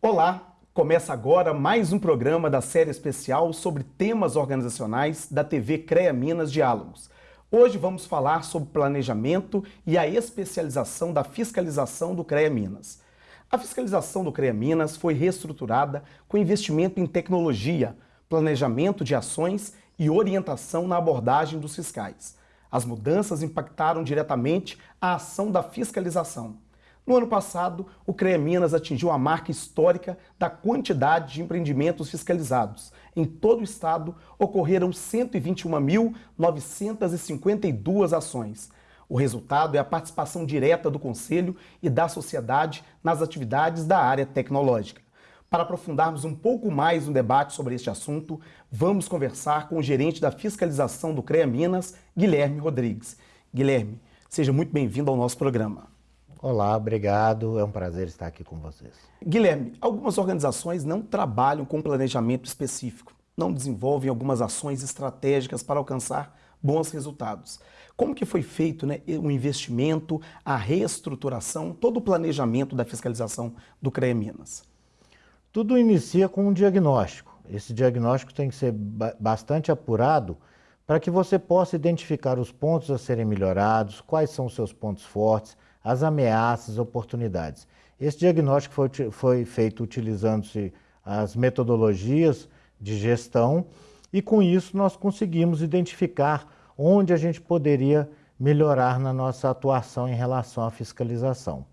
Olá, começa agora mais um programa da série especial sobre temas organizacionais da TV CREA Minas Diálogos. Hoje vamos falar sobre planejamento e a especialização da fiscalização do CREA Minas. A fiscalização do CREA Minas foi reestruturada com investimento em tecnologia, planejamento de ações e orientação na abordagem dos fiscais. As mudanças impactaram diretamente a ação da fiscalização. No ano passado, o CREA Minas atingiu a marca histórica da quantidade de empreendimentos fiscalizados. Em todo o estado, ocorreram 121.952 ações. O resultado é a participação direta do Conselho e da sociedade nas atividades da área tecnológica. Para aprofundarmos um pouco mais no debate sobre este assunto, vamos conversar com o gerente da fiscalização do CREA Minas, Guilherme Rodrigues. Guilherme, seja muito bem-vindo ao nosso programa. Olá, obrigado. É um prazer estar aqui com vocês. Guilherme, algumas organizações não trabalham com planejamento específico, não desenvolvem algumas ações estratégicas para alcançar bons resultados. Como que foi feito né, o investimento, a reestruturação, todo o planejamento da fiscalização do CREA Minas? Tudo inicia com um diagnóstico. Esse diagnóstico tem que ser bastante apurado para que você possa identificar os pontos a serem melhorados, quais são os seus pontos fortes, as ameaças, oportunidades. Esse diagnóstico foi, foi feito utilizando-se as metodologias de gestão e com isso nós conseguimos identificar onde a gente poderia melhorar na nossa atuação em relação à fiscalização.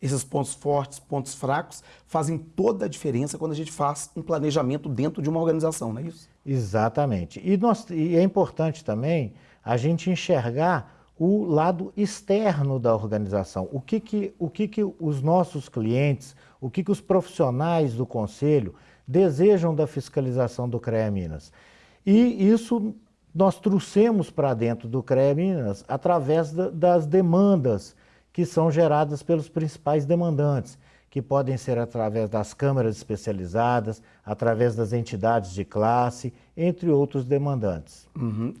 Esses pontos fortes, pontos fracos, fazem toda a diferença quando a gente faz um planejamento dentro de uma organização, não é isso? Exatamente. E, nós, e é importante também a gente enxergar o lado externo da organização. O que, que, o que, que os nossos clientes, o que, que os profissionais do Conselho desejam da fiscalização do CREA Minas. E isso nós trouxemos para dentro do CREA Minas através da, das demandas que são geradas pelos principais demandantes, que podem ser através das câmaras especializadas, através das entidades de classe, entre outros demandantes. Uhum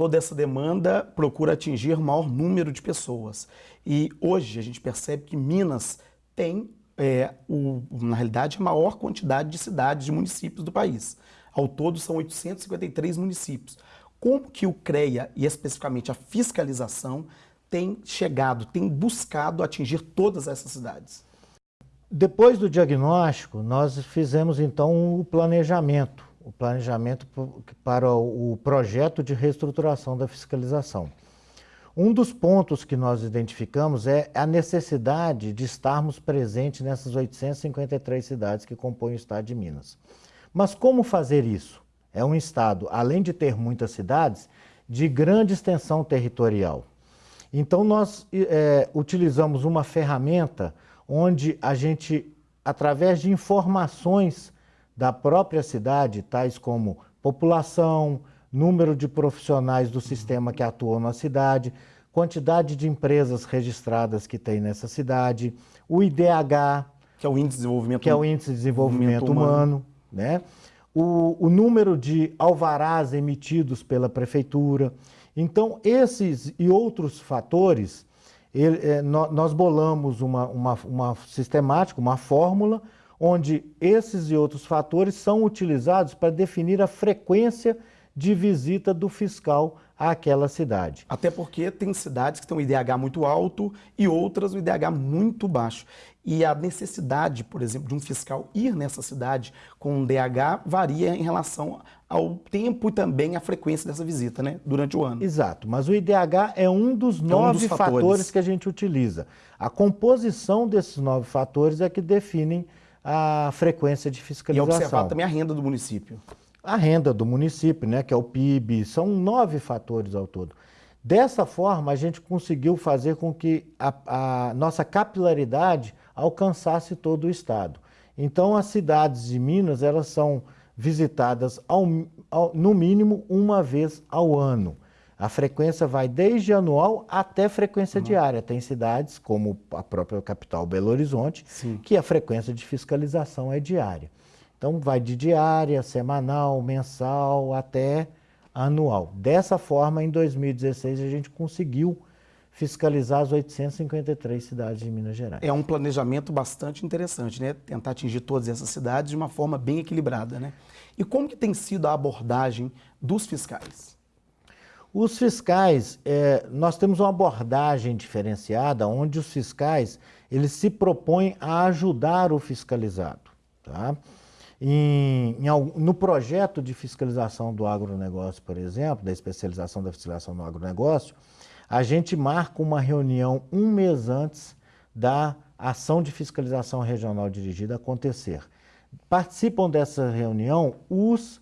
toda essa demanda procura atingir maior número de pessoas. E hoje a gente percebe que Minas tem, é, o, na realidade, a maior quantidade de cidades e municípios do país. Ao todo são 853 municípios. Como que o CREA e especificamente a fiscalização tem chegado, tem buscado atingir todas essas cidades? Depois do diagnóstico, nós fizemos então o planejamento o planejamento para o projeto de reestruturação da fiscalização. Um dos pontos que nós identificamos é a necessidade de estarmos presentes nessas 853 cidades que compõem o estado de Minas. Mas como fazer isso? É um estado, além de ter muitas cidades, de grande extensão territorial. Então nós é, utilizamos uma ferramenta onde a gente, através de informações da própria cidade, tais como população, número de profissionais do sistema que atuam na cidade, quantidade de empresas registradas que tem nessa cidade, o IDH, que é o Índice de Desenvolvimento, que é o índice de desenvolvimento humano, humano, né? O, o número de alvarás emitidos pela prefeitura. Então, esses e outros fatores, ele, é, nós bolamos uma, uma, uma sistemática, uma fórmula, onde esses e outros fatores são utilizados para definir a frequência de visita do fiscal àquela cidade. Até porque tem cidades que têm um IDH muito alto e outras um IDH muito baixo. E a necessidade, por exemplo, de um fiscal ir nessa cidade com um DH varia em relação ao tempo e também à frequência dessa visita, né, durante o ano. Exato, mas o IDH é um dos é nove um dos fatores. fatores que a gente utiliza. A composição desses nove fatores é que definem a frequência de fiscalização. E observar também a renda do município. A renda do município, né, que é o PIB, são nove fatores ao todo. Dessa forma, a gente conseguiu fazer com que a, a nossa capilaridade alcançasse todo o estado. Então, as cidades de Minas, elas são visitadas ao, ao, no mínimo uma vez ao ano. A frequência vai desde anual até frequência uhum. diária. Tem cidades, como a própria capital Belo Horizonte, Sim. que a frequência de fiscalização é diária. Então, vai de diária, semanal, mensal, até anual. Dessa forma, em 2016, a gente conseguiu fiscalizar as 853 cidades de Minas Gerais. É um planejamento bastante interessante, né? Tentar atingir todas essas cidades de uma forma bem equilibrada, né? E como que tem sido a abordagem dos fiscais? Os fiscais, é, nós temos uma abordagem diferenciada, onde os fiscais eles se propõem a ajudar o fiscalizado. Tá? Em, em, no projeto de fiscalização do agronegócio, por exemplo, da especialização da fiscalização do agronegócio, a gente marca uma reunião um mês antes da ação de fiscalização regional dirigida acontecer. Participam dessa reunião os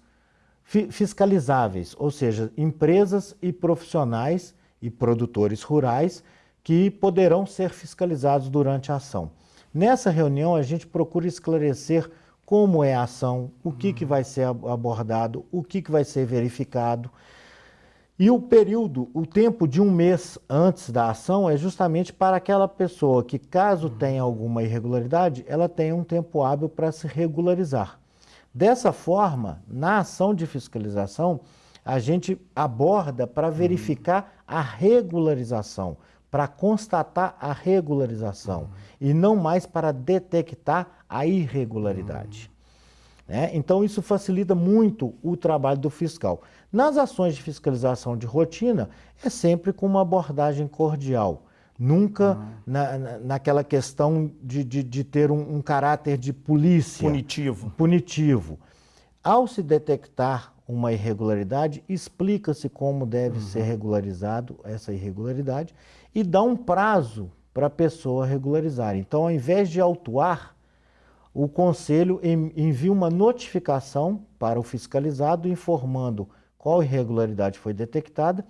fiscalizáveis, ou seja, empresas e profissionais e produtores rurais que poderão ser fiscalizados durante a ação. Nessa reunião, a gente procura esclarecer como é a ação, o que, que vai ser abordado, o que, que vai ser verificado. E o período, o tempo de um mês antes da ação é justamente para aquela pessoa que, caso tenha alguma irregularidade, ela tenha um tempo hábil para se regularizar. Dessa forma, na ação de fiscalização, a gente aborda para verificar a regularização, para constatar a regularização uhum. e não mais para detectar a irregularidade. Uhum. Né? Então, isso facilita muito o trabalho do fiscal. Nas ações de fiscalização de rotina, é sempre com uma abordagem cordial, nunca uhum. na, na, naquela questão de, de, de ter um, um, caráter de polícia. Punitivo. Punitivo. Ao se detectar uma irregularidade, explica-se como deve ser regularizado essa irregularidade e dá um prazo para a pessoa regularizar. Então, ao invés de autuar, o Conselho envia uma notificação para o fiscalizado informando qual irregularidade foi detectada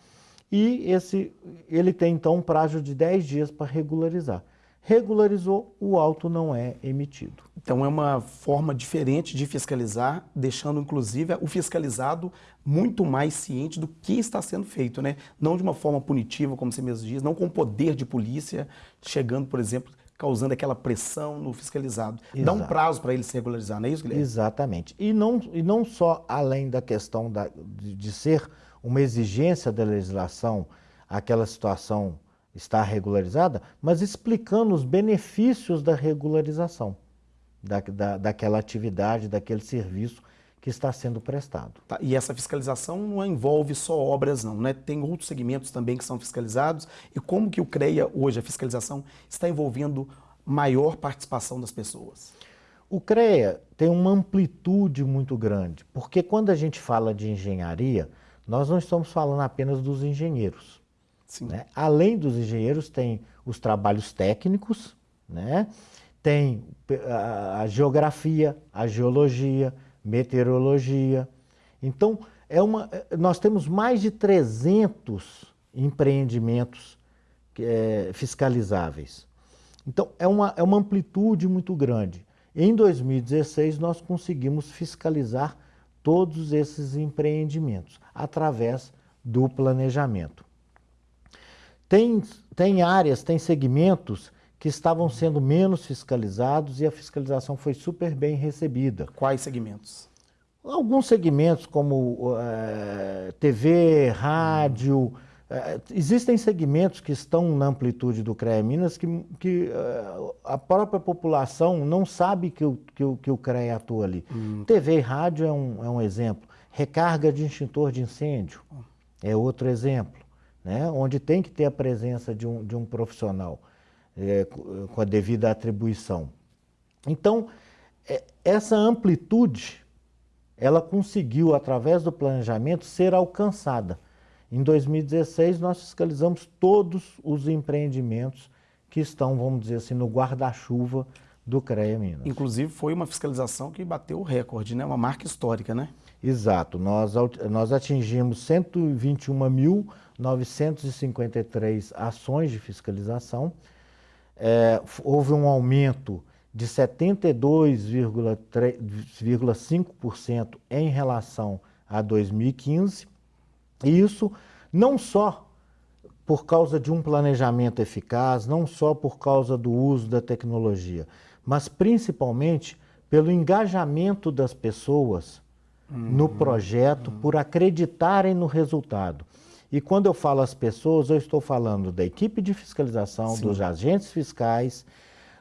e esse, ele tem então um prazo de 10 dias para regularizar. Regularizou, o auto não é emitido. Então é uma forma diferente de fiscalizar, deixando inclusive o fiscalizado muito mais ciente do que está sendo feito, né? Não de uma forma punitiva, como você mesmo diz, não com poder de polícia, chegando, por exemplo, causando aquela pressão no fiscalizado. Exato. Dá um prazo para ele se regularizar, não é isso, Guilherme? Exatamente. E não, e não só além da questão da, de, de ser uma exigência da legislação aquela situação estar regularizada, mas explicando os benefícios da regularização da, da, daquela atividade, daquele serviço que está sendo prestado. Tá, e essa fiscalização não envolve só obras não, né? Tem outros segmentos também que são fiscalizados e como que o CREA hoje, a fiscalização, está envolvendo maior participação das pessoas? O CREA tem uma amplitude muito grande, porque quando a gente fala de engenharia, nós não estamos falando apenas dos engenheiros. Né? Além dos engenheiros, tem os trabalhos técnicos, né? tem a, a geografia, a geologia, meteorologia. Então, é uma, nós temos mais de 300 empreendimentos é, fiscalizáveis. Então, é uma, é uma amplitude muito grande. Em 2016, nós conseguimos fiscalizar todos esses empreendimentos através do planejamento. Tem, tem áreas, tem segmentos que estavam sendo menos fiscalizados e a fiscalização foi super bem recebida. Quais segmentos? Alguns segmentos como uh, eh, TV, rádio, existem segmentos que estão na amplitude do CREA Minas que, que uh, a própria população não sabe que o, que o, que o CREA atua ali. Hum. TV e rádio é um, é um exemplo. Recarga de extintor de incêndio é outro exemplo, né? onde tem que ter a presença de um, de um profissional é, com a devida atribuição. Então, é, essa amplitude, ela conseguiu, através do planejamento, ser alcançada. Em 2016, nós fiscalizamos todos os empreendimentos que estão, vamos dizer assim, no guarda-chuva do CREA Minas. Inclusive, foi uma fiscalização que bateu o recorde, né? uma marca histórica, né? Exato. Nós, nós atingimos 121.953 ações de fiscalização, é, houve um aumento de 72,5% em relação a 2015. E isso não só por causa de um planejamento eficaz, não só por causa do uso da tecnologia, mas principalmente pelo engajamento das pessoas uhum. no projeto, uhum. por acreditarem no resultado. E quando eu falo as pessoas, eu estou falando da equipe de fiscalização, Sim. dos agentes fiscais,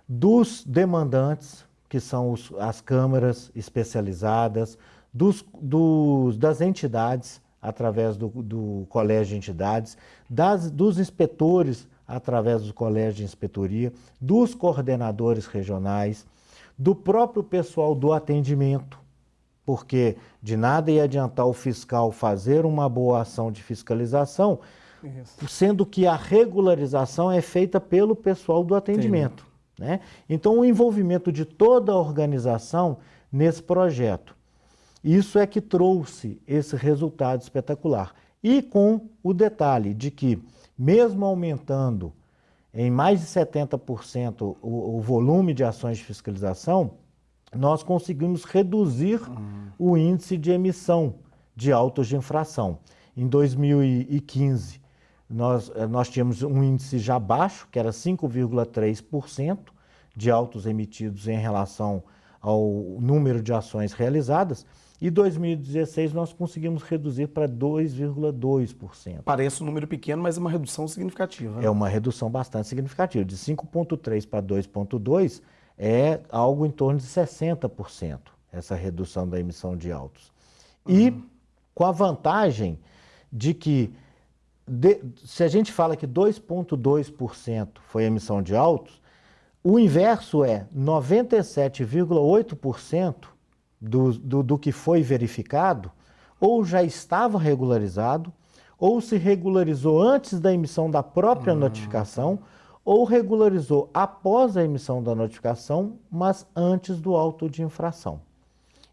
dos demandantes, que são os, as câmaras especializadas, dos, dos, das entidades, através do, do colégio de entidades, das, dos inspetores, através do colégio de inspetoria, dos coordenadores regionais, do próprio pessoal do atendimento, porque de nada ia adiantar o fiscal fazer uma boa ação de fiscalização, Isso. sendo que a regularização é feita pelo pessoal do atendimento. Né? Então, o envolvimento de toda a organização nesse projeto. Isso é que trouxe esse resultado espetacular. E com o detalhe de que, mesmo aumentando em mais de 70% o, o volume de ações de fiscalização, nós conseguimos reduzir uhum. o índice de emissão de autos de infração. Em 2015, nós, eh, nós tínhamos um índice já baixo, que era 5,3% de autos emitidos em relação ao número de ações realizadas, e 2016 nós conseguimos reduzir para 2,2%. Parece um número pequeno, mas é uma redução significativa. Né? É uma redução bastante significativa. De 5,3 para 2,2 é algo em torno de 60%, essa redução da emissão de autos. E uhum. com a vantagem de que, de, se a gente fala que 2,2% foi emissão de autos, o inverso é 97,8% do, do, do que foi verificado ou já estava regularizado ou se regularizou antes da emissão da própria uhum. notificação ou regularizou após a emissão da notificação, mas antes do auto de infração.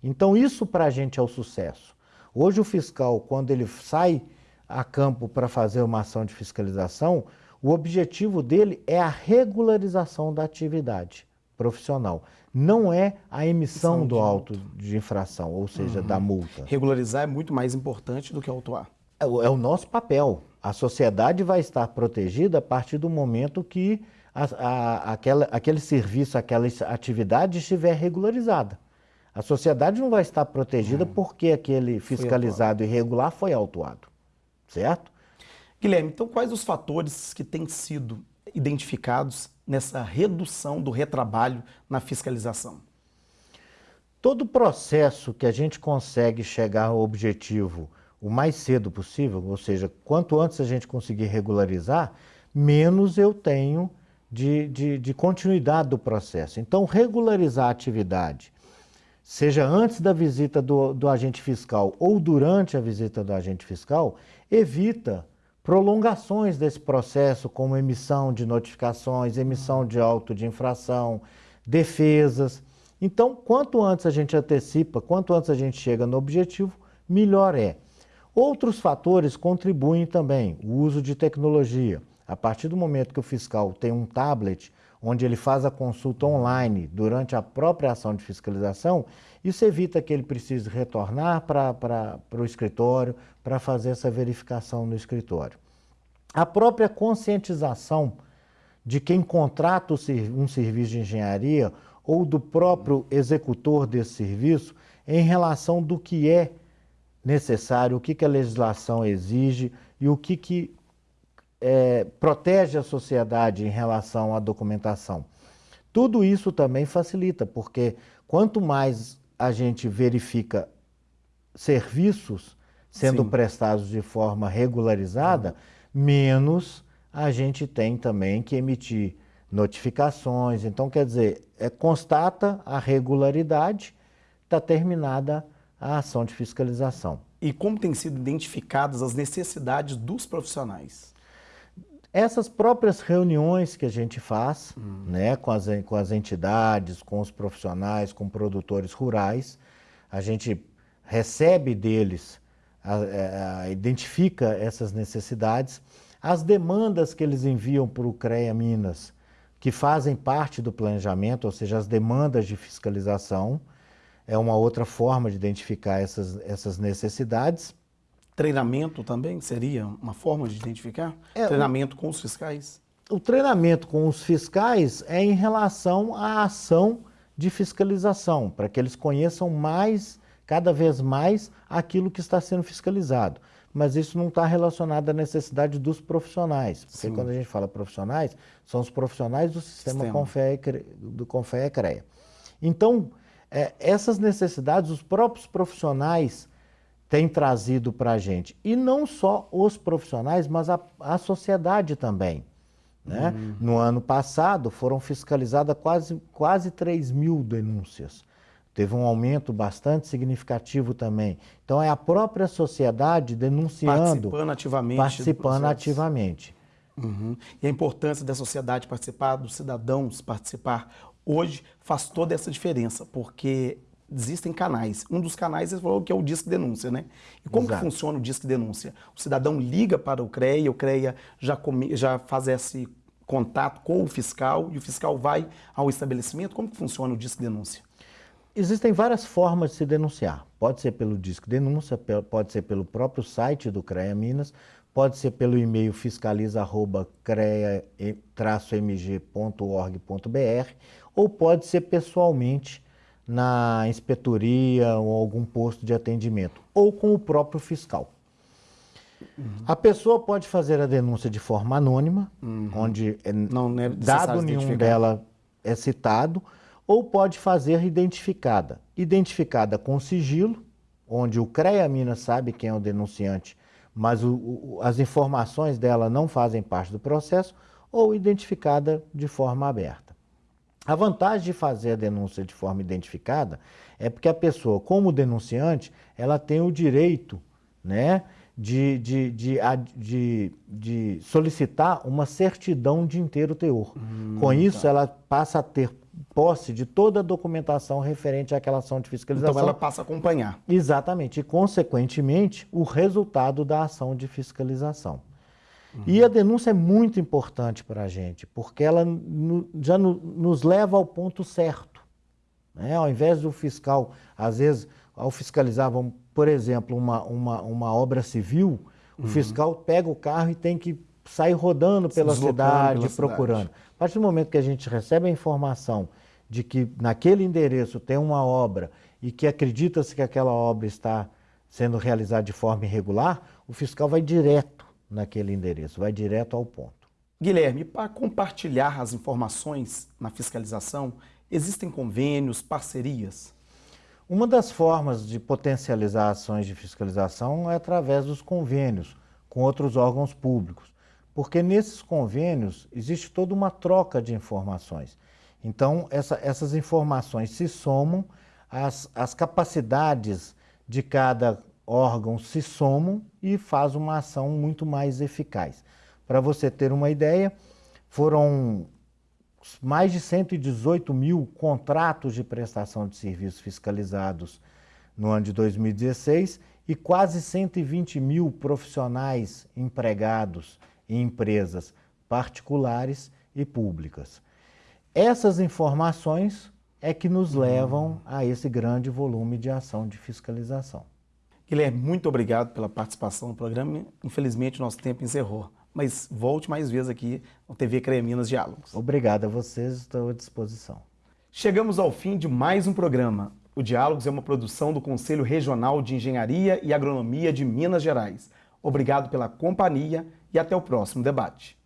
Então, isso para a gente é o sucesso. Hoje, o fiscal, quando ele sai a campo para fazer uma ação de fiscalização, o objetivo dele é a regularização da atividade profissional. Não é a emissão do auto de infração, ou seja, uhum. da multa. Regularizar é muito mais importante do que autuar. É, é o nosso papel. A sociedade vai estar protegida a partir do momento que a, a, aquela, aquele serviço, aquela atividade estiver regularizada. A sociedade não vai estar protegida hum. porque aquele fiscalizado irregular foi autuado, certo? Guilherme, então quais os fatores que têm sido identificados nessa redução do retrabalho na fiscalização? Todo processo que a gente consegue chegar ao objetivo o mais cedo possível, ou seja, quanto antes a gente conseguir regularizar, menos eu tenho de, de, de continuidade do processo. Então, regularizar a atividade, seja antes da visita do, do agente fiscal ou durante a visita do agente fiscal, evita prolongações desse processo, como emissão de notificações, emissão de auto de infração, defesas. Então, quanto antes a gente antecipa, quanto antes a gente chega no objetivo, melhor é. Outros fatores contribuem também, o uso de tecnologia. A partir do momento que o fiscal tem um tablet, onde ele faz a consulta online durante a própria ação de fiscalização, isso evita que ele precise retornar para o escritório para fazer essa verificação no escritório. A própria conscientização de quem contrata um serviço de engenharia ou do próprio executor desse serviço em relação do que é necessário, o que, que a legislação exige e o que, que é, protege a sociedade em relação à documentação. Tudo isso também facilita, porque quanto mais a gente verifica serviços sendo Sim. prestados de forma regularizada, menos a gente tem também que emitir notificações. Então, quer dizer, é, constata a regularidade, está terminada a ação de fiscalização. E como têm sido identificadas as necessidades dos profissionais? Essas próprias reuniões que a gente faz hum. né, com, as, com as entidades, com os profissionais, com produtores rurais, a gente recebe deles, a, a, a, identifica essas necessidades, as demandas que eles enviam para o CREA Minas, que fazem parte do planejamento, ou seja, as demandas de fiscalização, é uma outra forma de identificar essas, essas necessidades. Treinamento também seria uma forma de identificar? É, treinamento o, com os fiscais? O treinamento com os fiscais é em relação à ação de fiscalização, para que eles conheçam mais, cada vez mais, aquilo que está sendo fiscalizado. mas isso não está relacionado à necessidade dos profissionais. Porque Sim. quando a gente fala profissionais, são os profissionais do sistema, sistema. Confea, do Confea CREA. Então, é, essas necessidades, os próprios profissionais têm trazido para a gente. E não só os profissionais, mas a, a sociedade também. Né? Uhum. No ano passado, foram fiscalizadas quase, quase 3 mil denúncias. Teve um aumento bastante significativo também. Então, é a própria sociedade denunciando. Participando ativamente. Participando ativamente. Uhum. E a importância da sociedade participar, dos cidadãos participar, hoje faz toda essa diferença, porque existem canais. Um dos canais você falou que é o Disque Denúncia, né? E como que funciona o Disque Denúncia? O cidadão liga para o CREA, o CREA já, come, já faz esse contato com o fiscal e o fiscal vai ao estabelecimento. Como que funciona o Disque Denúncia? Existem várias formas de se denunciar. Pode ser pelo Disque Denúncia, pode ser pelo próprio site do CREA Minas, pode ser pelo e-mail fiscaliza.crea-mg.org.br ou pode ser pessoalmente na inspetoria ou algum posto de atendimento, ou com o próprio fiscal. Uhum. A pessoa pode fazer a denúncia de forma anônima, uhum. onde é não é dado nenhum dela é citado, ou pode fazer identificada. Identificada com sigilo, onde o CREA Minas sabe quem é o denunciante, mas o, o, as informações dela não fazem parte do processo, ou identificada de forma aberta. A vantagem de fazer a denúncia de forma identificada é porque a pessoa, como denunciante, ela tem o direito né, de, de, de, de, de solicitar uma certidão de inteiro teor. Hum, Com isso, tá. ela passa a ter posse de toda a documentação referente àquela ação de fiscalização. Então ela passa a acompanhar. Exatamente, e consequentemente o resultado da ação de fiscalização. Uhum. E a denúncia é muito importante para a gente, porque ela no, já no, nos leva ao ponto certo. Né? Ao invés do fiscal, às vezes, ao fiscalizar, vamos, por exemplo, uma, uma, uma obra civil, o uhum. fiscal pega o carro e tem que sair rodando pela cidade, pela procurando. Cidade. A partir do momento que a gente recebe a informação de que naquele endereço tem uma obra e que acredita-se que aquela obra está sendo realizada de forma irregular, o fiscal vai direto naquele endereço, vai direto ao ponto. Guilherme, para compartilhar as informações na fiscalização, existem convênios, parcerias? Uma das formas de potencializar ações de fiscalização é através dos convênios com outros órgãos públicos, porque nesses convênios existe toda uma troca de informações. Então, essa, essas informações se somam, as, as capacidades de cada órgãos se somam e faz uma ação muito mais eficaz. Para você ter uma ideia, foram mais de 118 mil contratos de prestação de serviços fiscalizados no ano de 2016 e quase 120 mil profissionais empregados em empresas particulares e públicas. Essas informações é que nos levam a esse grande volume de ação de fiscalização. Guilherme, muito obrigado pela participação no programa. Infelizmente, nosso tempo encerrou. Mas volte mais vezes aqui no TV CREA Minas Diálogos. Obrigado a vocês, estou à disposição. Chegamos ao fim de mais um programa. O Diálogos é uma produção do Conselho Regional de Engenharia e Agronomia de Minas Gerais. Obrigado pela companhia e até o próximo debate.